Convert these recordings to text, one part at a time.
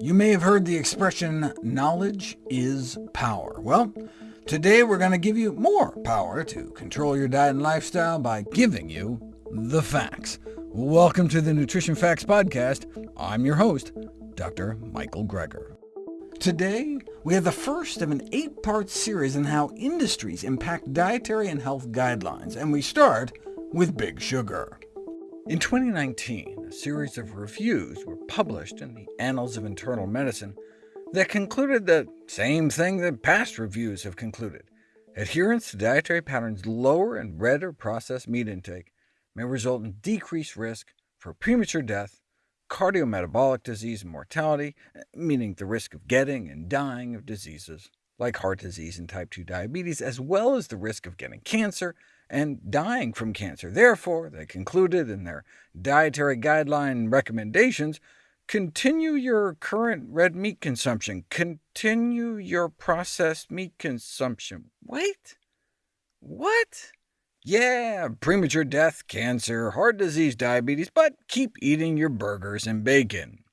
You may have heard the expression, knowledge is power. Well, today we're going to give you more power to control your diet and lifestyle by giving you the facts. Welcome to the Nutrition Facts Podcast. I'm your host, Dr. Michael Greger. Today, we have the first of an eight-part series on how industries impact dietary and health guidelines, and we start with Big Sugar. In 2019, a series of reviews were published in the Annals of Internal Medicine that concluded the same thing that past reviews have concluded. Adherence to dietary patterns lower in red or processed meat intake may result in decreased risk for premature death, cardiometabolic disease and mortality, meaning the risk of getting and dying of diseases like heart disease and type 2 diabetes, as well as the risk of getting cancer and dying from cancer. Therefore, they concluded in their dietary guideline recommendations, continue your current red meat consumption, continue your processed meat consumption. Wait, what? Yeah, premature death, cancer, heart disease, diabetes, but keep eating your burgers and bacon.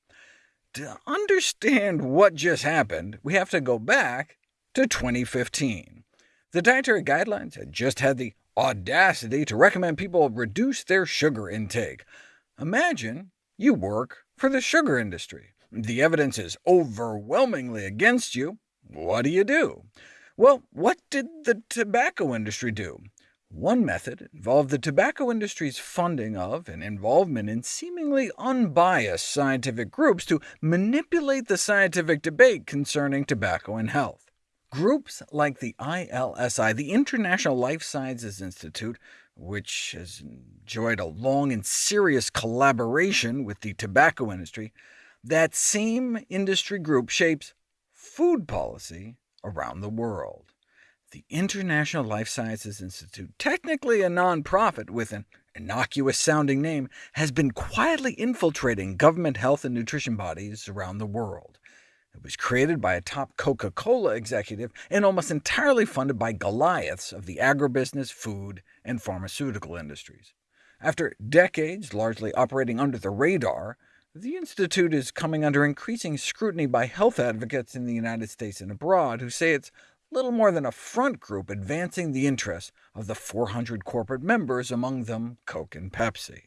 To understand what just happened, we have to go back to 2015. The dietary guidelines had just had the audacity to recommend people reduce their sugar intake. Imagine you work for the sugar industry. The evidence is overwhelmingly against you. What do you do? Well, what did the tobacco industry do? One method involved the tobacco industry's funding of and involvement in seemingly unbiased scientific groups to manipulate the scientific debate concerning tobacco and health. Groups like the ILSI, the International Life Sciences Institute, which has enjoyed a long and serious collaboration with the tobacco industry, that same industry group shapes food policy around the world. The International Life Sciences Institute, technically a non-profit with an innocuous-sounding name, has been quietly infiltrating government health and nutrition bodies around the world. It was created by a top Coca-Cola executive and almost entirely funded by Goliaths of the agribusiness, food, and pharmaceutical industries. After decades largely operating under the radar, the Institute is coming under increasing scrutiny by health advocates in the United States and abroad, who say it's little more than a front group advancing the interests of the 400 corporate members, among them Coke and Pepsi.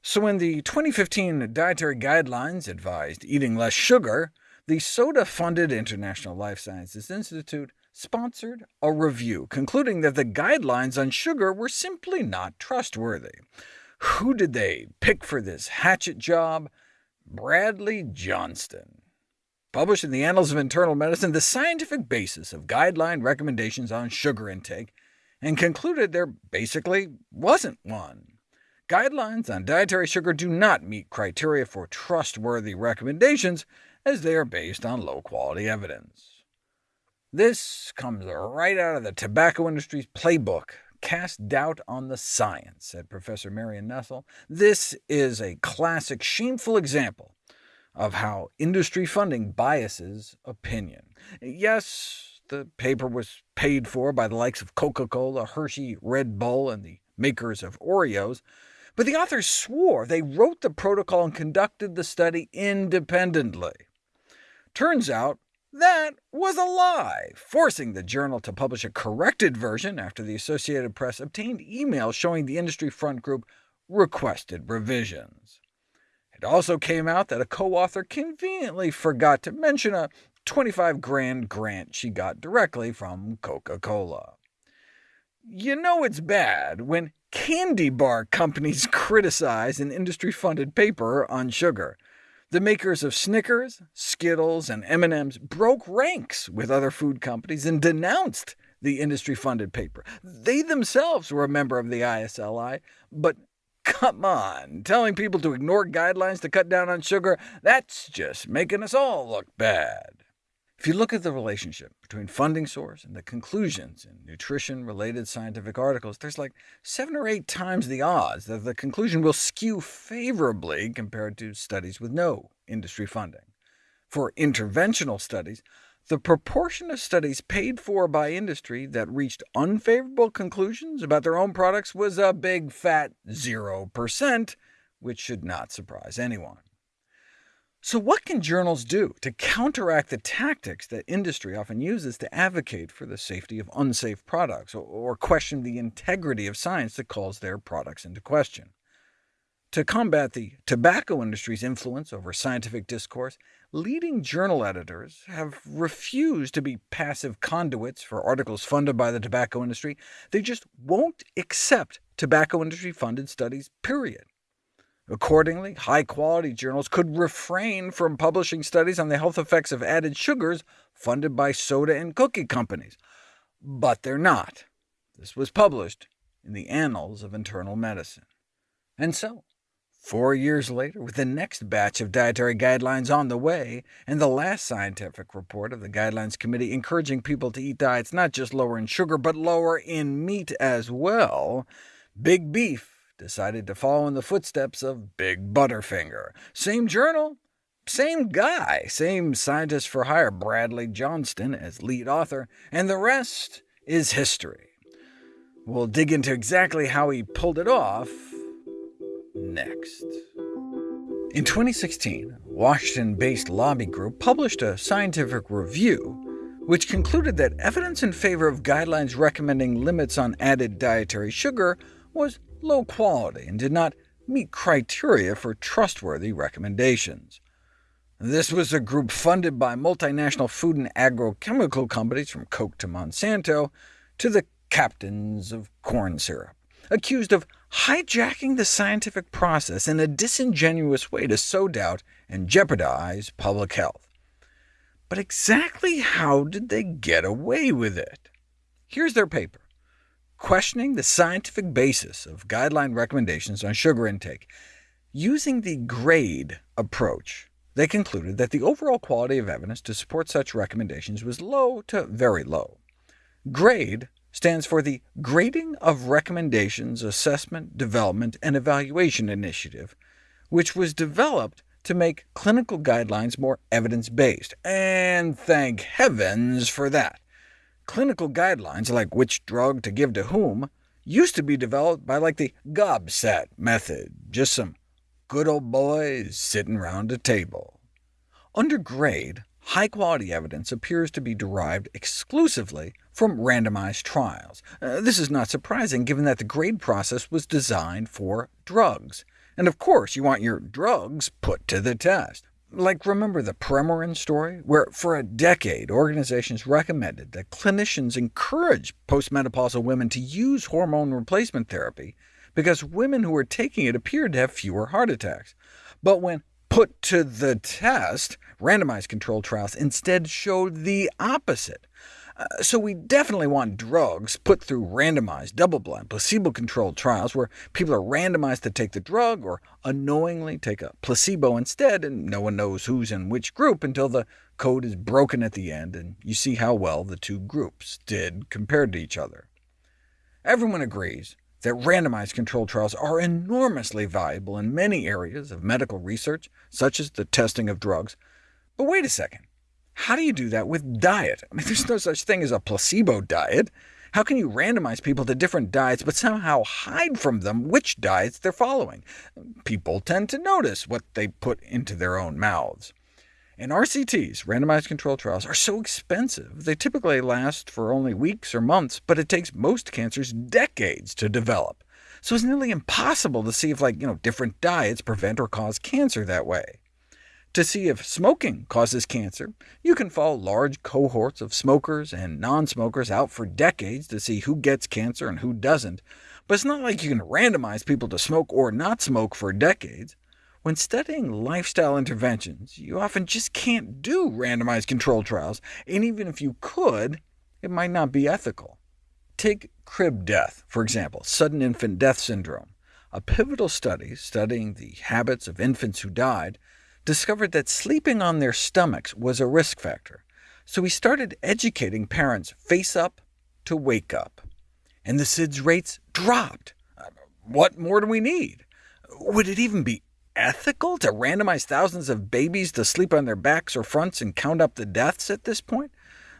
So when the 2015 dietary guidelines advised eating less sugar, the soda-funded International Life Sciences Institute sponsored a review, concluding that the guidelines on sugar were simply not trustworthy. Who did they pick for this hatchet job? Bradley Johnston. Published in the Annals of Internal Medicine, the scientific basis of guideline recommendations on sugar intake, and concluded there basically wasn't one. Guidelines on dietary sugar do not meet criteria for trustworthy recommendations, as they are based on low-quality evidence. This comes right out of the tobacco industry's playbook, Cast Doubt on the Science, said Professor Marion Nestle. This is a classic, shameful example of how industry funding biases opinion. Yes, the paper was paid for by the likes of Coca-Cola, Hershey, Red Bull, and the makers of Oreos, but the authors swore they wrote the protocol and conducted the study independently. Turns out that was a lie, forcing the journal to publish a corrected version after the Associated Press obtained emails showing the industry front group requested revisions. It also came out that a co-author conveniently forgot to mention a 25 grand grant she got directly from Coca-Cola. You know it's bad when candy bar companies criticize an industry-funded paper on sugar. The makers of Snickers, Skittles, and M&M's broke ranks with other food companies and denounced the industry-funded paper. They themselves were a member of the ISLI, but come on, telling people to ignore guidelines to cut down on sugar, that's just making us all look bad. If you look at the relationship between funding source and the conclusions in nutrition-related scientific articles, there's like seven or eight times the odds that the conclusion will skew favorably compared to studies with no industry funding. For interventional studies, the proportion of studies paid for by industry that reached unfavorable conclusions about their own products was a big fat 0%, which should not surprise anyone. So what can journals do to counteract the tactics that industry often uses to advocate for the safety of unsafe products, or question the integrity of science that calls their products into question? To combat the tobacco industry's influence over scientific discourse, leading journal editors have refused to be passive conduits for articles funded by the tobacco industry. They just won't accept tobacco industry-funded studies, period. Accordingly, high-quality journals could refrain from publishing studies on the health effects of added sugars funded by soda and cookie companies. But they're not. This was published in the Annals of Internal Medicine. And so, four years later, with the next batch of dietary guidelines on the way, and the last scientific report of the Guidelines Committee encouraging people to eat diets not just lower in sugar, but lower in meat as well, Big Beef decided to follow in the footsteps of Big Butterfinger. Same journal, same guy, same scientist for hire, Bradley Johnston, as lead author, and the rest is history. We'll dig into exactly how he pulled it off next. In 2016, a Washington-based lobby group published a scientific review which concluded that evidence in favor of guidelines recommending limits on added dietary sugar was low quality and did not meet criteria for trustworthy recommendations. This was a group funded by multinational food and agrochemical companies from Coke to Monsanto, to the captains of corn syrup, accused of hijacking the scientific process in a disingenuous way to sow doubt and jeopardize public health. But exactly how did they get away with it? Here's their paper questioning the scientific basis of guideline recommendations on sugar intake. Using the GRADE approach, they concluded that the overall quality of evidence to support such recommendations was low to very low. GRADE stands for the Grading of Recommendations Assessment, Development, and Evaluation Initiative, which was developed to make clinical guidelines more evidence-based, and thank heavens for that. Clinical guidelines, like which drug to give to whom, used to be developed by like the GOBSAT method, just some good old boys sitting round a table. Under grade, high-quality evidence appears to be derived exclusively from randomized trials. Uh, this is not surprising, given that the grade process was designed for drugs. And of course, you want your drugs put to the test. Like, remember the Premarin story, where for a decade organizations recommended that clinicians encourage postmenopausal women to use hormone replacement therapy because women who were taking it appeared to have fewer heart attacks. But when put to the test, randomized controlled trials instead showed the opposite. Uh, so we definitely want drugs put through randomized, double-blind, placebo-controlled trials where people are randomized to take the drug or unknowingly take a placebo instead, and no one knows who's in which group until the code is broken at the end, and you see how well the two groups did compared to each other. Everyone agrees that randomized controlled trials are enormously valuable in many areas of medical research, such as the testing of drugs. But wait a second. How do you do that with diet? I mean, there's no such thing as a placebo diet. How can you randomize people to different diets, but somehow hide from them which diets they're following? People tend to notice what they put into their own mouths. And RCTs, randomized controlled trials, are so expensive they typically last for only weeks or months, but it takes most cancers decades to develop. So it's nearly impossible to see if like, you know, different diets prevent or cause cancer that way. To see if smoking causes cancer, you can follow large cohorts of smokers and non-smokers out for decades to see who gets cancer and who doesn't, but it's not like you can randomize people to smoke or not smoke for decades. When studying lifestyle interventions, you often just can't do randomized control trials, and even if you could, it might not be ethical. Take crib death, for example, sudden infant death syndrome. A pivotal study studying the habits of infants who died discovered that sleeping on their stomachs was a risk factor, so he started educating parents face up to wake up. And the SIDS rates dropped. Uh, what more do we need? Would it even be ethical to randomize thousands of babies to sleep on their backs or fronts and count up the deaths at this point?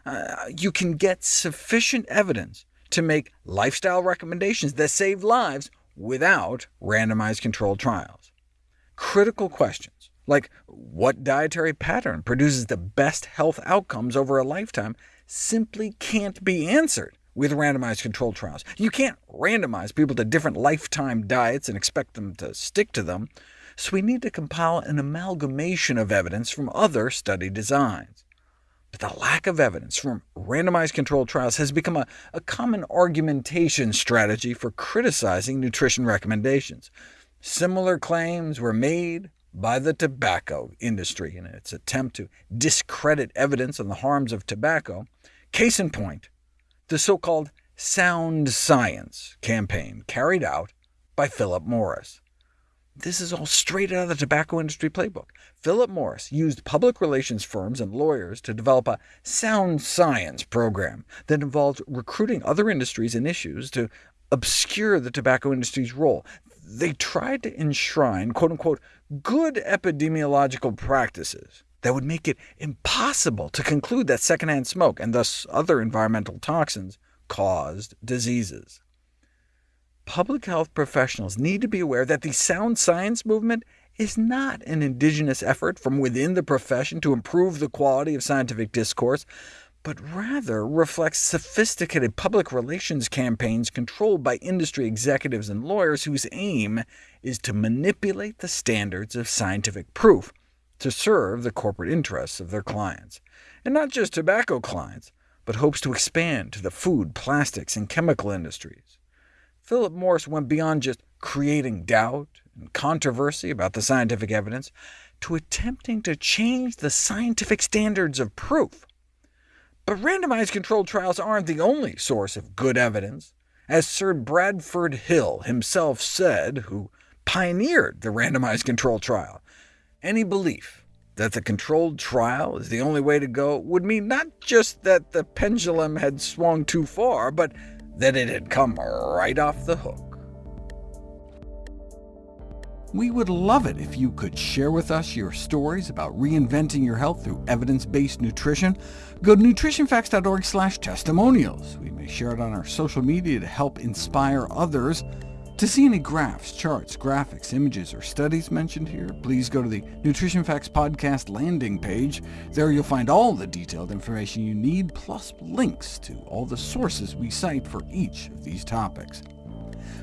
Uh, you can get sufficient evidence to make lifestyle recommendations that save lives without randomized controlled trials. Critical questions like what dietary pattern produces the best health outcomes over a lifetime, simply can't be answered with randomized controlled trials. You can't randomize people to different lifetime diets and expect them to stick to them, so we need to compile an amalgamation of evidence from other study designs. But the lack of evidence from randomized controlled trials has become a, a common argumentation strategy for criticizing nutrition recommendations. Similar claims were made by the tobacco industry in its attempt to discredit evidence on the harms of tobacco. Case in point, the so-called Sound Science campaign carried out by Philip Morris. This is all straight out of the tobacco industry playbook. Philip Morris used public relations firms and lawyers to develop a sound science program that involved recruiting other industries and issues to obscure the tobacco industry's role. They tried to enshrine quote-unquote good epidemiological practices that would make it impossible to conclude that secondhand smoke, and thus other environmental toxins, caused diseases. Public health professionals need to be aware that the sound science movement is not an indigenous effort from within the profession to improve the quality of scientific discourse, but rather reflects sophisticated public relations campaigns controlled by industry executives and lawyers whose aim is to manipulate the standards of scientific proof to serve the corporate interests of their clients. And not just tobacco clients, but hopes to expand to the food, plastics, and chemical industries. Philip Morris went beyond just creating doubt and controversy about the scientific evidence to attempting to change the scientific standards of proof. But randomized controlled trials aren't the only source of good evidence. As Sir Bradford Hill himself said, who pioneered the randomized controlled trial, any belief that the controlled trial is the only way to go would mean not just that the pendulum had swung too far, but that it had come right off the hook. We would love it if you could share with us your stories about reinventing your health through evidence-based nutrition. Go to nutritionfacts.org slash testimonials. We may share it on our social media to help inspire others. To see any graphs, charts, graphics, images, or studies mentioned here, please go to the Nutrition Facts Podcast landing page. There you'll find all the detailed information you need, plus links to all the sources we cite for each of these topics.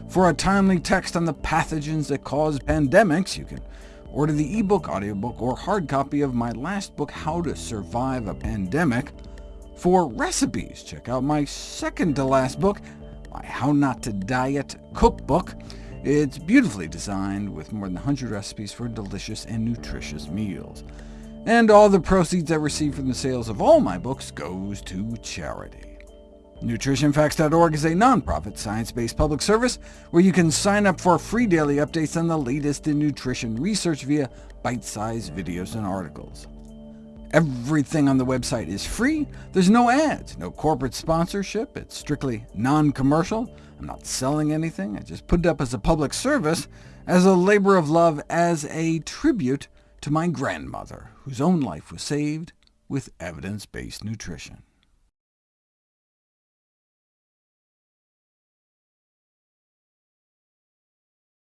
For a timely text on the pathogens that cause pandemics, you can order the ebook, audiobook, or hard copy of my last book, How to Survive a Pandemic. For recipes, check out my second-to-last book, my How Not to Diet cookbook. It's beautifully designed with more than 100 recipes for delicious and nutritious meals. And all the proceeds I receive from the sales of all my books goes to charity. NutritionFacts.org is a nonprofit, science-based public service where you can sign up for free daily updates on the latest in nutrition research via bite-sized videos and articles. Everything on the website is free. There's no ads, no corporate sponsorship. It's strictly non-commercial. I'm not selling anything. I just put it up as a public service, as a labor of love, as a tribute to my grandmother, whose own life was saved with evidence-based nutrition.